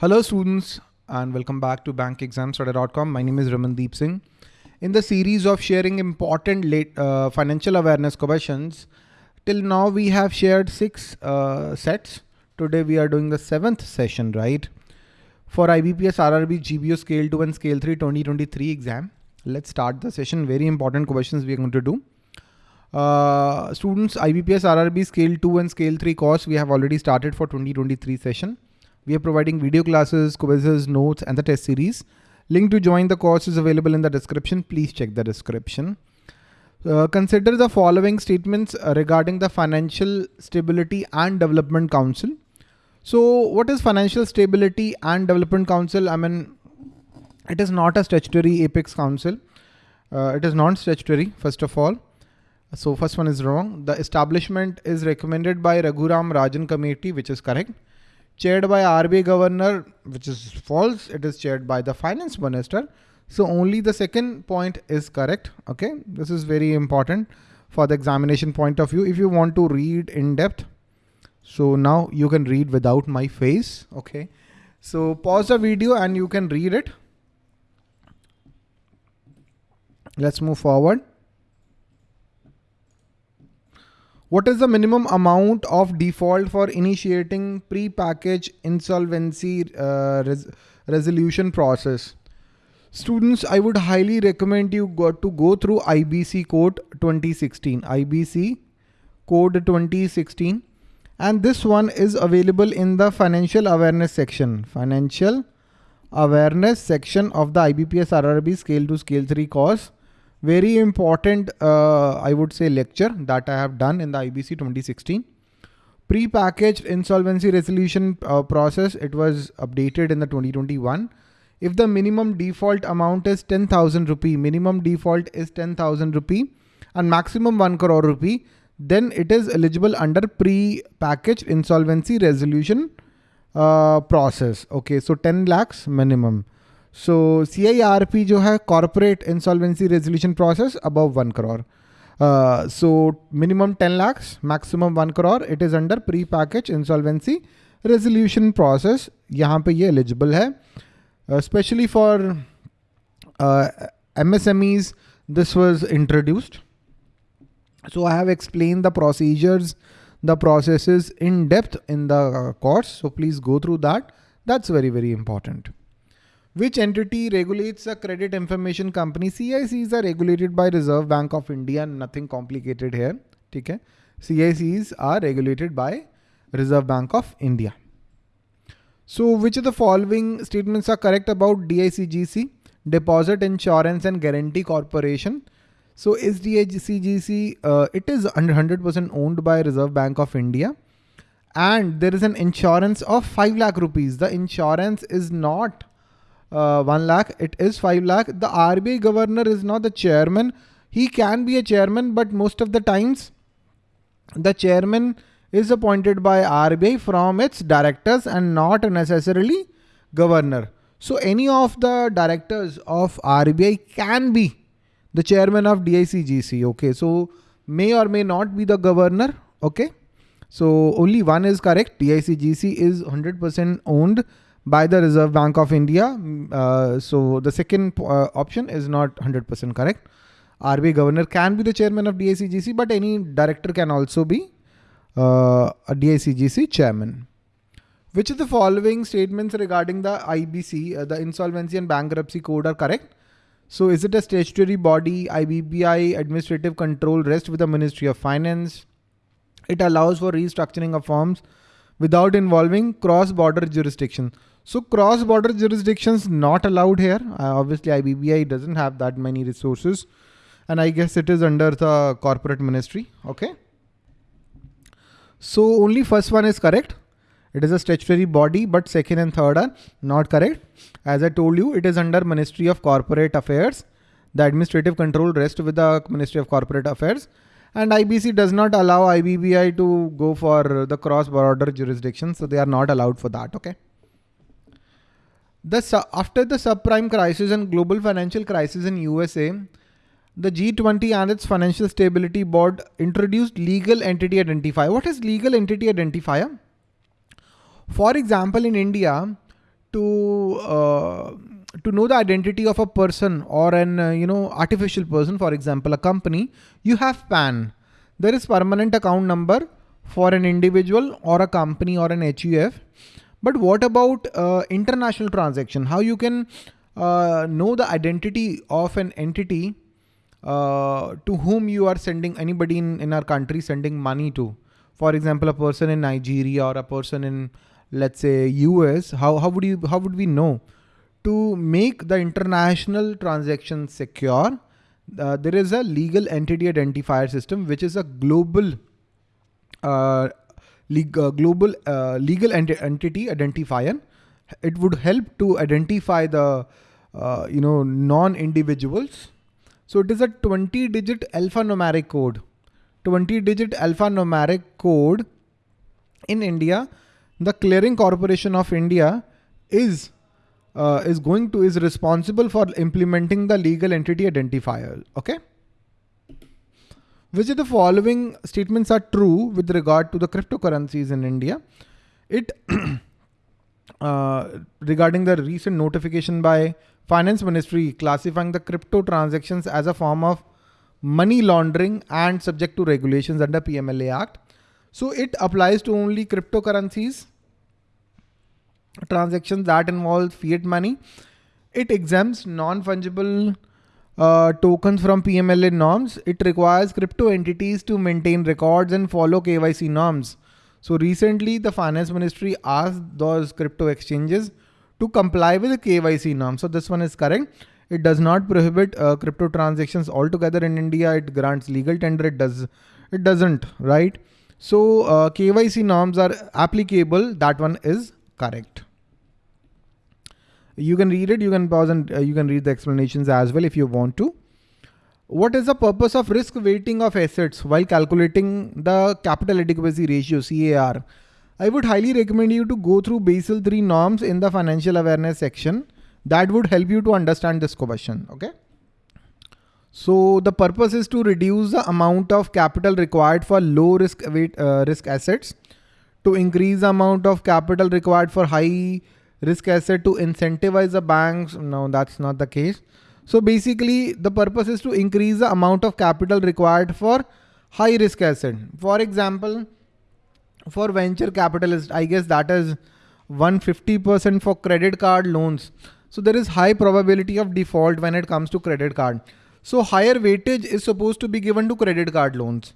Hello students and welcome back to bankexamstudy.com. My name is Ramandeep Singh. In the series of sharing important late, uh, financial awareness questions, till now we have shared six uh, sets. Today we are doing the seventh session, right? For IBPS RRB GBO Scale 2 and Scale 3 2023 exam. Let's start the session. Very important questions we are going to do. Uh, students, IBPS RRB Scale 2 and Scale 3 course we have already started for 2023 session. We are providing video classes, quizzes, notes, and the test series. Link to join the course is available in the description. Please check the description. Uh, consider the following statements uh, regarding the Financial Stability and Development Council. So what is Financial Stability and Development Council? I mean, it is not a statutory apex council. Uh, it is non-statutory, first of all. So first one is wrong. The establishment is recommended by Raghuram Rajan committee, which is correct chaired by RBI governor, which is false. It is chaired by the finance minister. So only the second point is correct. Okay. This is very important for the examination point of view. If you want to read in depth, so now you can read without my face. Okay. So pause the video and you can read it. Let's move forward. What is the minimum amount of default for initiating pre-package insolvency uh, res resolution process? Students, I would highly recommend you go to go through IBC code 2016, IBC code 2016. And this one is available in the financial awareness section, financial awareness section of the IBPS RRB scale to scale three course very important, uh, I would say lecture that I have done in the IBC 2016. Pre-packaged insolvency resolution uh, process, it was updated in the 2021. If the minimum default amount is 10,000 rupee, minimum default is 10,000 rupee and maximum 1 crore rupee, then it is eligible under pre-packaged insolvency resolution uh, process. Okay, so 10 lakhs minimum. So C I R P जो है corporate insolvency resolution process above one crore so minimum ten lakhs maximum one crore it is under pre package insolvency resolution process यहाँ पे ये eligible है specially for M S M Es this was introduced so I have explained the procedures, the processes in depth in the course. So please go through that. That's very, very important. Which entity regulates a credit information company? CICs are regulated by Reserve Bank of India. Nothing complicated here. Okay. CICs are regulated by Reserve Bank of India. So which of the following statements are correct about DICGC? Deposit Insurance and Guarantee Corporation. So is DICGC, uh, it is 100% owned by Reserve Bank of India. And there is an insurance of 5 lakh rupees. The insurance is not uh, 1 lakh, it is 5 lakh. The RBI governor is not the chairman. He can be a chairman, but most of the times the chairman is appointed by RBI from its directors and not necessarily governor. So any of the directors of RBI can be the chairman of DICGC. Okay. So may or may not be the governor. Okay. So only one is correct. DICGC is 100% owned by the Reserve Bank of India. Mm, uh, so the second uh, option is not 100% correct. RBI governor can be the chairman of DICGC, but any director can also be uh, a DICGC chairman. Which of the following statements regarding the IBC, uh, the Insolvency and Bankruptcy Code are correct? So is it a statutory body, IBBI, administrative control rests with the Ministry of Finance? It allows for restructuring of firms without involving cross-border jurisdiction. So cross-border jurisdictions not allowed here. Uh, obviously IBBI doesn't have that many resources and I guess it is under the corporate ministry. Okay. So only first one is correct. It is a statutory body, but second and third are not correct. As I told you, it is under Ministry of Corporate Affairs. The administrative control rests with the Ministry of Corporate Affairs. And IBC does not allow IBBI to go for the cross-border jurisdiction. So they are not allowed for that. Okay. The, after the subprime crisis and global financial crisis in USA, the G20 and its Financial Stability Board introduced legal entity identifier. What is legal entity identifier? For example, in India, to uh, to know the identity of a person or an uh, you know artificial person, for example, a company, you have PAN. There is permanent account number for an individual or a company or an HUF. But what about uh, international transaction? How you can uh, know the identity of an entity uh, to whom you are sending anybody in, in our country sending money to. For example, a person in Nigeria or a person in let's say US, how, how would you how would we know? To make the international transaction secure, uh, there is a legal entity identifier system, which is a global uh, uh, global uh, legal ent entity identifier. It would help to identify the uh, you know non-individuals. So it is a 20-digit alphanumeric code. 20-digit alphanumeric code in India. The Clearing Corporation of India is uh, is going to is responsible for implementing the legal entity identifier. Okay. Which of the following statements are true with regard to the cryptocurrencies in India? It uh, regarding the recent notification by Finance Ministry classifying the crypto transactions as a form of money laundering and subject to regulations under PMLA Act. So it applies to only cryptocurrencies, transactions that involve fiat money. It exempts non-fungible uh, tokens from PMLA norms. It requires crypto entities to maintain records and follow KYC norms. So recently the finance ministry asked those crypto exchanges to comply with the KYC norms. So this one is correct. It does not prohibit uh, crypto transactions altogether in India. It grants legal tender. It does. It doesn't, right? So uh, KYC norms are applicable. That one is correct. You can read it. You can pause and uh, you can read the explanations as well if you want to. What is the purpose of risk weighting of assets while calculating the capital adequacy ratio CAR? I would highly recommend you to go through Basel 3 norms in the financial awareness section. That would help you to understand this question. Okay. So the purpose is to reduce the amount of capital required for low risk weight, uh, risk assets, to increase the amount of capital required for high risk asset to incentivize the banks. No, that's not the case. So basically the purpose is to increase the amount of capital required for high risk asset. For example, for venture capitalists, I guess that is 150% for credit card loans. So there is high probability of default when it comes to credit card. So higher weightage is supposed to be given to credit card loans.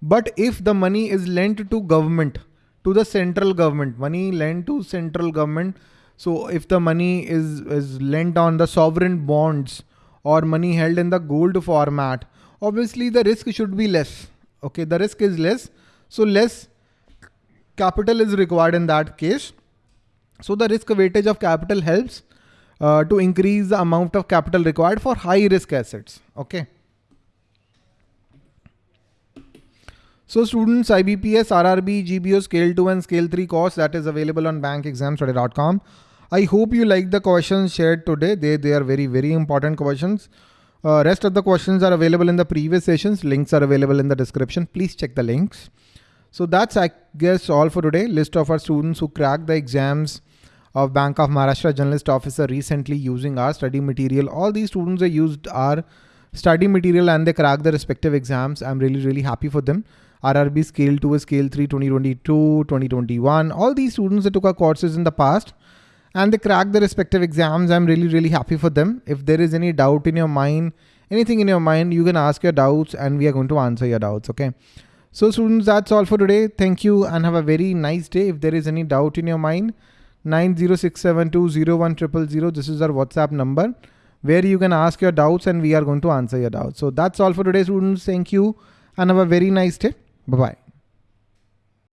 But if the money is lent to government, to the central government, money lent to central government. So if the money is, is lent on the sovereign bonds or money held in the gold format, obviously the risk should be less. Okay, the risk is less. So less capital is required in that case. So the risk weightage of capital helps uh, to increase the amount of capital required for high risk assets. Okay. So students, IBPS, RRB, GBO Scale 2 and Scale 3 course that is available on bankexamstudy.com. I hope you like the questions shared today. They, they are very, very important questions. Uh, rest of the questions are available in the previous sessions. Links are available in the description. Please check the links. So that's, I guess, all for today. List of our students who cracked the exams of Bank of Maharashtra Generalist Officer recently using our study material. All these students have used our study material and they cracked the respective exams. I'm really, really happy for them. RRB Scale 2, Scale 3, 2022, 2021. All these students that took our courses in the past and they crack the respective exams. I'm really, really happy for them. If there is any doubt in your mind, anything in your mind, you can ask your doubts and we are going to answer your doubts. Okay. So students, that's all for today. Thank you and have a very nice day. If there is any doubt in your mind, 906720100, this is our WhatsApp number where you can ask your doubts and we are going to answer your doubts. So that's all for today students. Thank you and have a very nice day. Bye-bye.